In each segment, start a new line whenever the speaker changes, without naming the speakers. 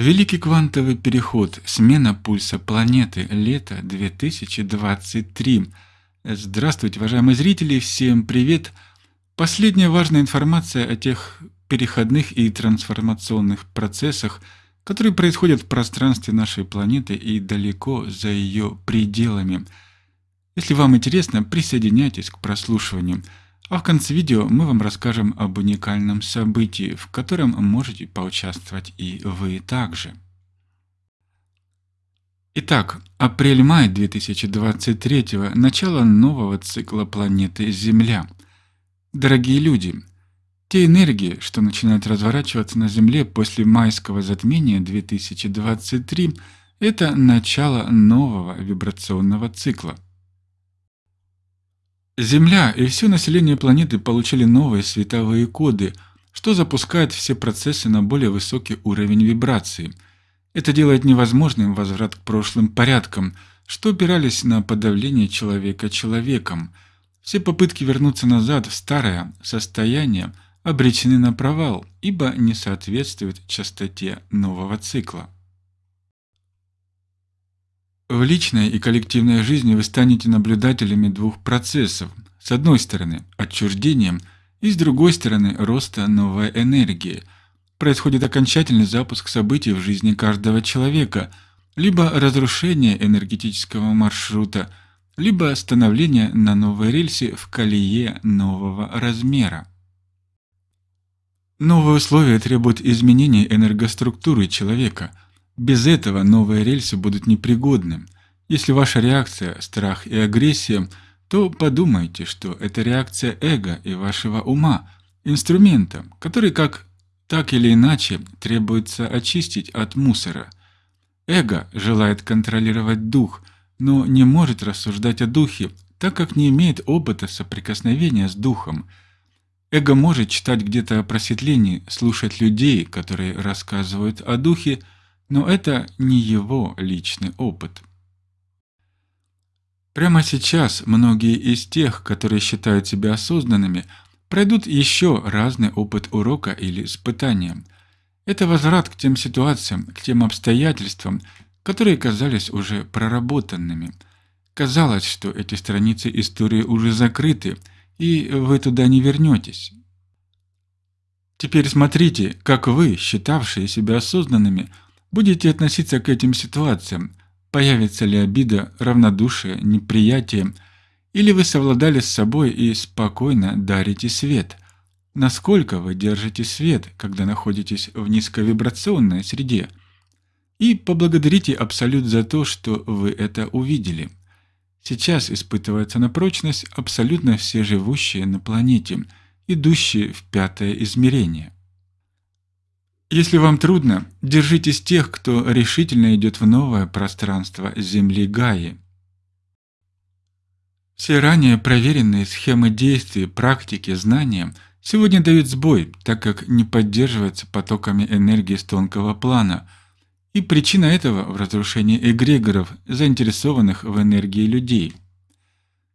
Великий квантовый переход. Смена пульса планеты. Лето 2023. Здравствуйте, уважаемые зрители, всем привет. Последняя важная информация о тех переходных и трансформационных процессах, которые происходят в пространстве нашей планеты и далеко за ее пределами. Если вам интересно, присоединяйтесь к прослушиванию – а в конце видео мы вам расскажем об уникальном событии, в котором можете поучаствовать и вы также. Итак, апрель-май 2023 – начало нового цикла планеты Земля. Дорогие люди, те энергии, что начинают разворачиваться на Земле после майского затмения 2023 – это начало нового вибрационного цикла – Земля и все население планеты получили новые световые коды, что запускает все процессы на более высокий уровень вибрации. Это делает невозможным возврат к прошлым порядкам, что опирались на подавление человека человеком. Все попытки вернуться назад в старое состояние обречены на провал, ибо не соответствуют частоте нового цикла. В личной и коллективной жизни вы станете наблюдателями двух процессов. С одной стороны – отчуждением, и с другой стороны – роста новой энергии. Происходит окончательный запуск событий в жизни каждого человека, либо разрушение энергетического маршрута, либо становление на новой рельсе в колее нового размера. Новые условия требуют изменения энергоструктуры человека – без этого новые рельсы будут непригодны. Если ваша реакция – страх и агрессия, то подумайте, что это реакция эго и вашего ума, инструмента, который как так или иначе требуется очистить от мусора. Эго желает контролировать дух, но не может рассуждать о духе, так как не имеет опыта соприкосновения с духом. Эго может читать где-то о просветлении, слушать людей, которые рассказывают о духе, но это не его личный опыт. Прямо сейчас многие из тех, которые считают себя осознанными, пройдут еще разный опыт урока или испытания. Это возврат к тем ситуациям, к тем обстоятельствам, которые казались уже проработанными. Казалось, что эти страницы истории уже закрыты, и вы туда не вернетесь. Теперь смотрите, как вы, считавшие себя осознанными, будете относиться к этим ситуациям? Появится ли обида, равнодушие, неприятие? Или вы совладали с собой и спокойно дарите свет? Насколько вы держите свет, когда находитесь в низковибрационной среде? И поблагодарите Абсолют за то, что вы это увидели. Сейчас испытывается на прочность абсолютно все живущие на планете, идущие в пятое измерение. Если вам трудно, держитесь тех, кто решительно идет в новое пространство Земли Гаи. Все ранее проверенные схемы действий, практики, знания сегодня дают сбой, так как не поддерживаются потоками энергии с тонкого плана, и причина этого в разрушении эгрегоров, заинтересованных в энергии людей.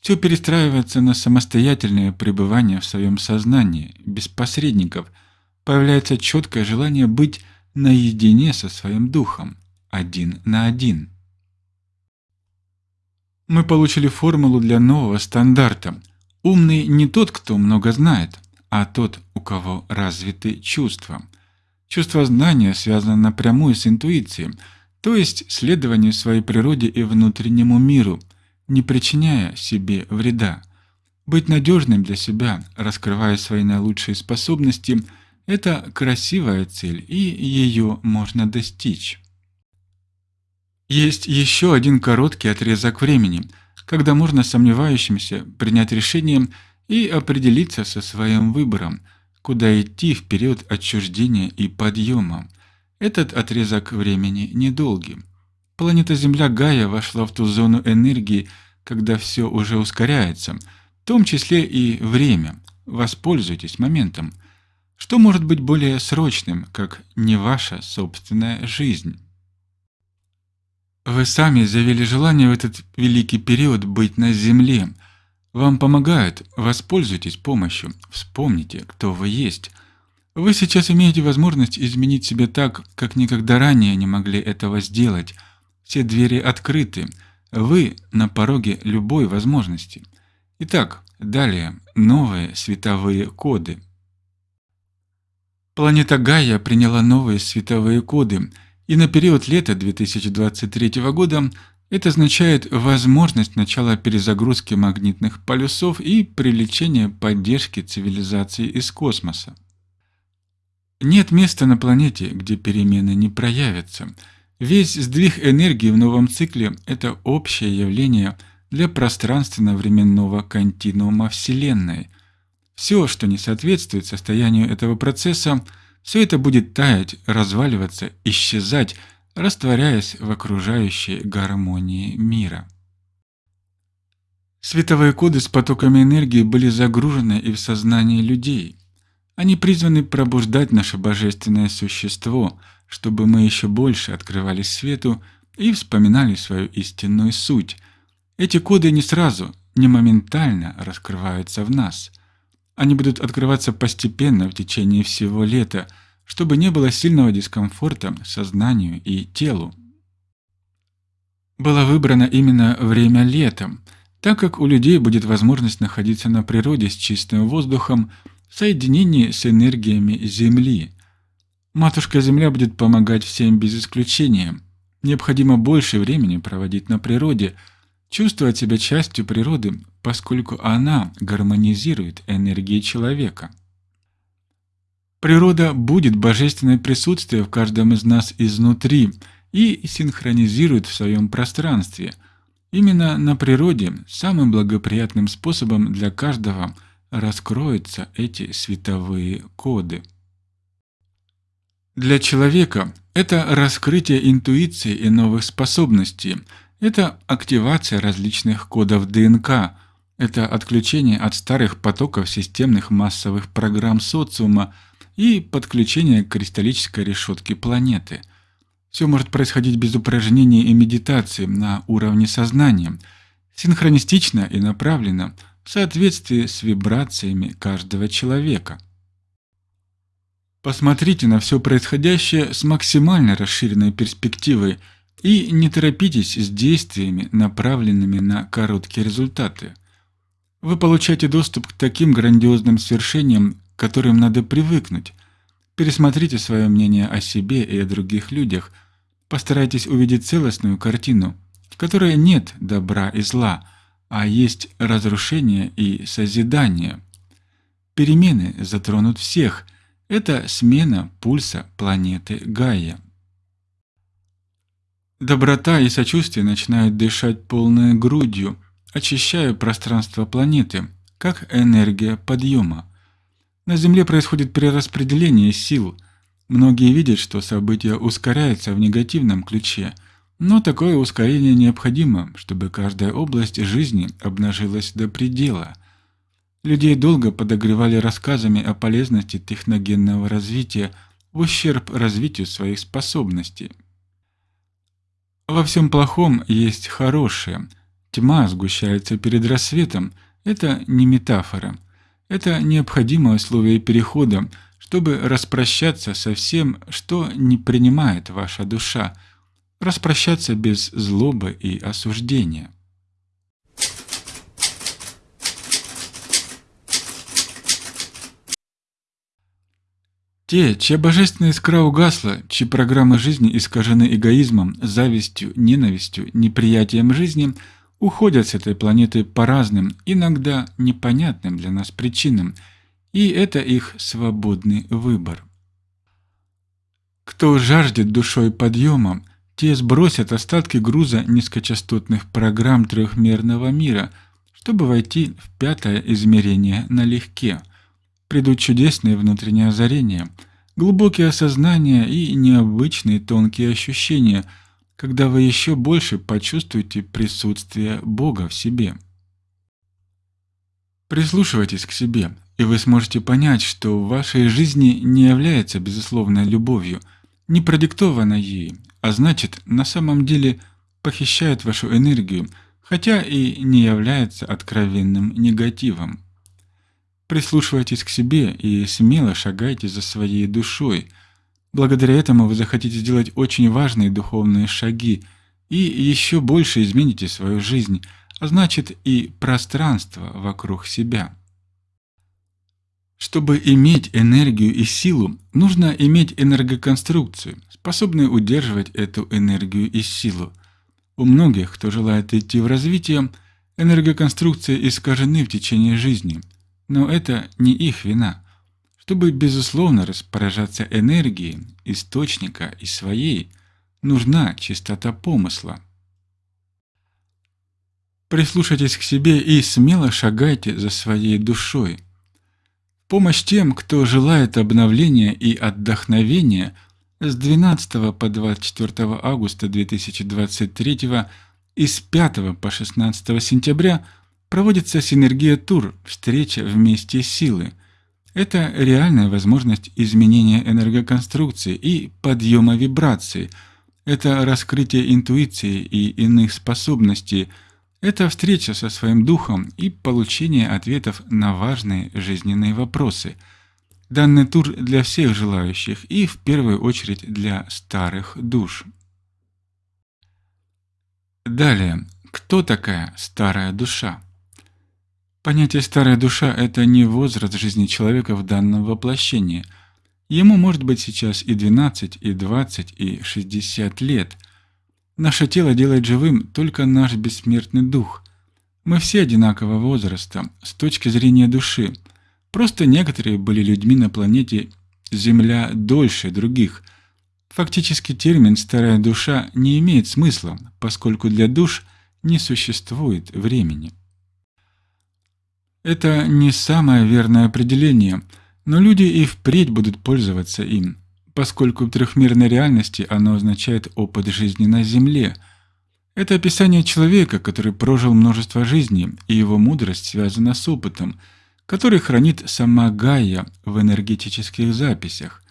Все перестраивается на самостоятельное пребывание в своем сознании, без посредников – появляется четкое желание быть наедине со своим духом, один на один. Мы получили формулу для нового стандарта. Умный не тот, кто много знает, а тот, у кого развиты чувства. Чувство знания связано напрямую с интуицией, то есть следованием своей природе и внутреннему миру, не причиняя себе вреда. Быть надежным для себя, раскрывая свои наилучшие способности – это красивая цель, и ее можно достичь. Есть еще один короткий отрезок времени, когда можно сомневающимся принять решение и определиться со своим выбором, куда идти в период отчуждения и подъема. Этот отрезок времени недолгий. Планета Земля Гая вошла в ту зону энергии, когда все уже ускоряется, в том числе и время. Воспользуйтесь моментом – что может быть более срочным, как не ваша собственная жизнь? Вы сами заявили желание в этот великий период быть на земле. Вам помогают, воспользуйтесь помощью, вспомните, кто вы есть. Вы сейчас имеете возможность изменить себя так, как никогда ранее не могли этого сделать. Все двери открыты. Вы на пороге любой возможности. Итак, далее новые световые коды. Планета Гайя приняла новые световые коды, и на период лета 2023 года это означает возможность начала перезагрузки магнитных полюсов и привлечения поддержки цивилизации из космоса. Нет места на планете, где перемены не проявятся. Весь сдвиг энергии в новом цикле – это общее явление для пространственно-временного континуума Вселенной. Все, что не соответствует состоянию этого процесса, все это будет таять, разваливаться, исчезать, растворяясь в окружающей гармонии мира. Световые коды с потоками энергии были загружены и в сознание людей – они призваны пробуждать наше божественное существо, чтобы мы еще больше открывались свету и вспоминали свою истинную суть. Эти коды не сразу, не моментально раскрываются в нас. Они будут открываться постепенно в течение всего лета, чтобы не было сильного дискомфорта сознанию и телу. Было выбрано именно время летом, так как у людей будет возможность находиться на природе с чистым воздухом, в соединении с энергиями Земли. Матушка Земля будет помогать всем без исключения. Необходимо больше времени проводить на природе, чувствовать себя частью природы, поскольку она гармонизирует энергии человека. Природа будет божественное присутствие в каждом из нас изнутри и синхронизирует в своем пространстве. Именно на природе самым благоприятным способом для каждого – раскроются эти световые коды. Для человека это раскрытие интуиции и новых способностей, это активация различных кодов ДНК, это отключение от старых потоков системных массовых программ социума и подключение к кристаллической решетке планеты. Все может происходить без упражнений и медитации на уровне сознания, синхронистично и направленно – в соответствии с вибрациями каждого человека. Посмотрите на все происходящее с максимально расширенной перспективой и не торопитесь с действиями, направленными на короткие результаты. Вы получаете доступ к таким грандиозным свершениям, к которым надо привыкнуть. Пересмотрите свое мнение о себе и о других людях, постарайтесь увидеть целостную картину, в которой нет добра и зла – а есть разрушение и созидание. Перемены затронут всех. Это смена пульса планеты Гайя. Доброта и сочувствие начинают дышать полной грудью, очищая пространство планеты, как энергия подъема. На Земле происходит перераспределение сил. Многие видят, что события ускоряются в негативном ключе – но такое ускорение необходимо, чтобы каждая область жизни обнажилась до предела. Людей долго подогревали рассказами о полезности техногенного развития в ущерб развитию своих способностей. Во всем плохом есть хорошее. Тьма сгущается перед рассветом. Это не метафора. Это необходимое условие перехода, чтобы распрощаться со всем, что не принимает ваша душа – распрощаться без злобы и осуждения. Те, чья божественная искра угасла, чьи программы жизни искажены эгоизмом, завистью, ненавистью, неприятием жизни, уходят с этой планеты по разным, иногда непонятным для нас причинам, и это их свободный выбор. Кто жаждет душой подъема, те сбросят остатки груза низкочастотных программ трехмерного мира, чтобы войти в пятое измерение налегке. Придут чудесные внутренние озарения, глубокие осознания и необычные тонкие ощущения, когда вы еще больше почувствуете присутствие Бога в себе. Прислушивайтесь к себе, и вы сможете понять, что в вашей жизни не является безусловной любовью, не продиктована ей, а значит, на самом деле похищает вашу энергию, хотя и не является откровенным негативом. Прислушивайтесь к себе и смело шагайте за своей душой. Благодаря этому вы захотите сделать очень важные духовные шаги и еще больше измените свою жизнь, а значит и пространство вокруг себя. Чтобы иметь энергию и силу, нужно иметь энергоконструкцию, способную удерживать эту энергию и силу. У многих, кто желает идти в развитие, энергоконструкции искажены в течение жизни, но это не их вина. Чтобы безусловно распоряжаться энергией источника и своей, нужна чистота помысла. Прислушайтесь к себе и смело шагайте за своей душой. Помощь тем, кто желает обновления и отдохновения, с 12 по 24 августа 2023 и с 5 по 16 сентября проводится синергия тур «Встреча вместе силы». Это реальная возможность изменения энергоконструкции и подъема вибраций. Это раскрытие интуиции и иных способностей – это встреча со своим духом и получение ответов на важные жизненные вопросы. Данный тур для всех желающих и в первую очередь для старых душ. Далее, кто такая старая душа? Понятие «старая душа» — это не возраст жизни человека в данном воплощении. Ему может быть сейчас и 12, и 20, и 60 лет — Наше тело делает живым только наш бессмертный дух. Мы все одинакового возраста с точки зрения души. Просто некоторые были людьми на планете Земля дольше других. Фактически термин «старая душа» не имеет смысла, поскольку для душ не существует времени. Это не самое верное определение, но люди и впредь будут пользоваться им поскольку в трехмерной реальности оно означает опыт жизни на Земле. Это описание человека, который прожил множество жизней, и его мудрость связана с опытом, который хранит сама Гайя в энергетических записях.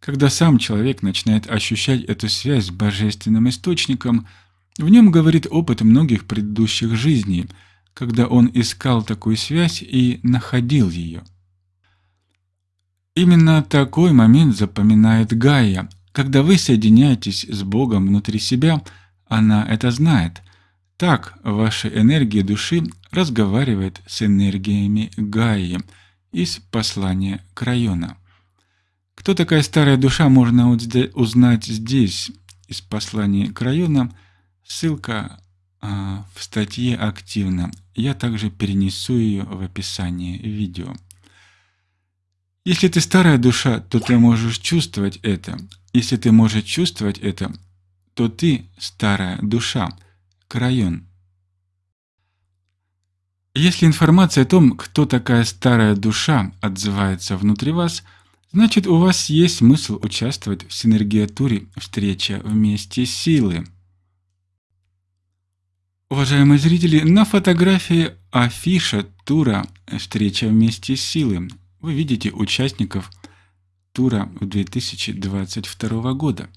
Когда сам человек начинает ощущать эту связь с божественным источником, в нем говорит опыт многих предыдущих жизней, когда он искал такую связь и находил ее. Именно такой момент запоминает Гайя. Когда вы соединяетесь с Богом внутри себя, она это знает. Так ваша энергия души разговаривает с энергиями Гаи из послания к району. Кто такая старая душа, можно узнать здесь, из послания к району. Ссылка в статье активно. Я также перенесу ее в описании видео. Если ты старая душа, то ты можешь чувствовать это. Если ты можешь чувствовать это, то ты старая душа, крайон. Если информация о том, кто такая старая душа, отзывается внутри вас, значит у вас есть смысл участвовать в синергиатуре «Встреча вместе силы». Уважаемые зрители, на фотографии афиша тура «Встреча вместе силы» вы видите участников тура 2022 года.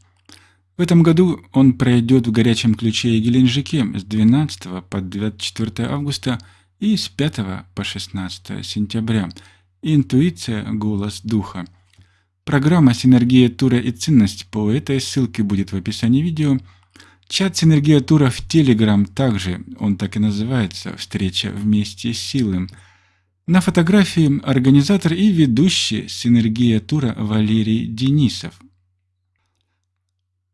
В этом году он пройдет в горячем ключе и Геленджике с 12 по 24 августа и с 5 по 16 сентября. Интуиция – голос духа. Программа «Синергия тура и ценность» по этой ссылке будет в описании видео. Чат «Синергия тура» в Telegram также, он так и называется «Встреча вместе с силой». На фотографии организатор и ведущий синергия тура Валерий Денисов.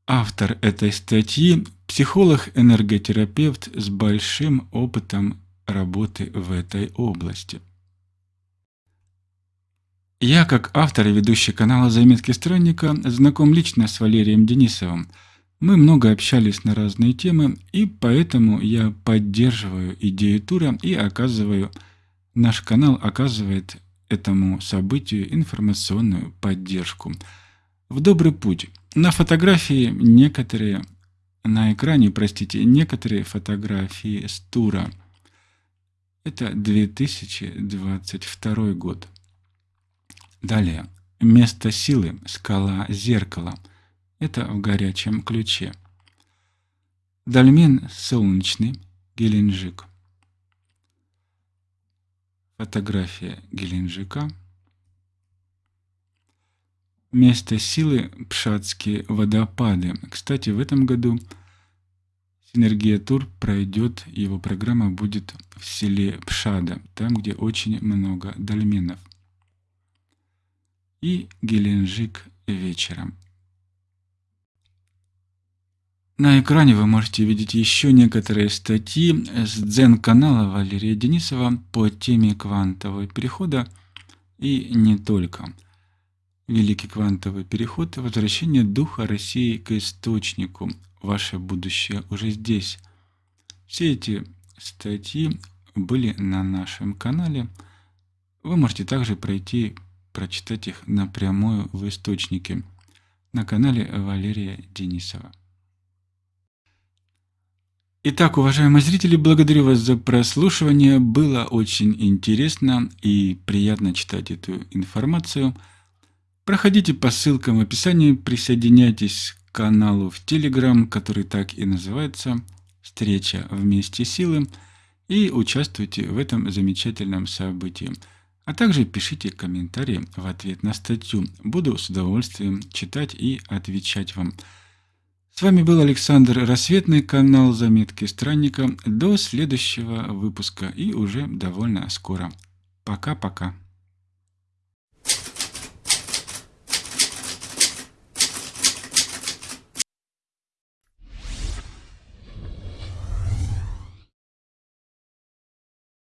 Автор этой статьи – психолог-энерготерапевт с большим опытом работы в этой области. Я, как автор и ведущий канала «Заметки странника», знаком лично с Валерием Денисовым. Мы много общались на разные темы, и поэтому я поддерживаю идею тура и оказываю Наш канал оказывает этому событию информационную поддержку. В добрый путь. На фотографии некоторые, на экране, простите, некоторые фотографии с тура. Это 2022 год. Далее. Место силы, скала зеркала. Это в горячем ключе. Дальмен солнечный, Геленджик. Фотография Геленджика. Место силы – Пшатские водопады. Кстати, в этом году Синергия Тур пройдет, его программа будет в селе Пшада, там, где очень много дольменов. И Геленджик вечером. На экране вы можете видеть еще некоторые статьи с дзен-канала Валерия Денисова по теме квантового перехода и не только – Великий квантовый переход – возвращение духа России к источнику. Ваше будущее уже здесь. Все эти статьи были на нашем канале. Вы можете также пройти, прочитать их напрямую в источнике на канале Валерия Денисова. Итак, уважаемые зрители, благодарю вас за прослушивание. Было очень интересно и приятно читать эту информацию – Проходите по ссылкам в описании, присоединяйтесь к каналу в Telegram, который так и называется «Встреча вместе силы» и участвуйте в этом замечательном событии. А также пишите комментарии в ответ на статью. Буду с удовольствием читать и отвечать вам. С вами был Александр Рассветный, канал Заметки Странника. До следующего выпуска и уже довольно скоро. Пока-пока.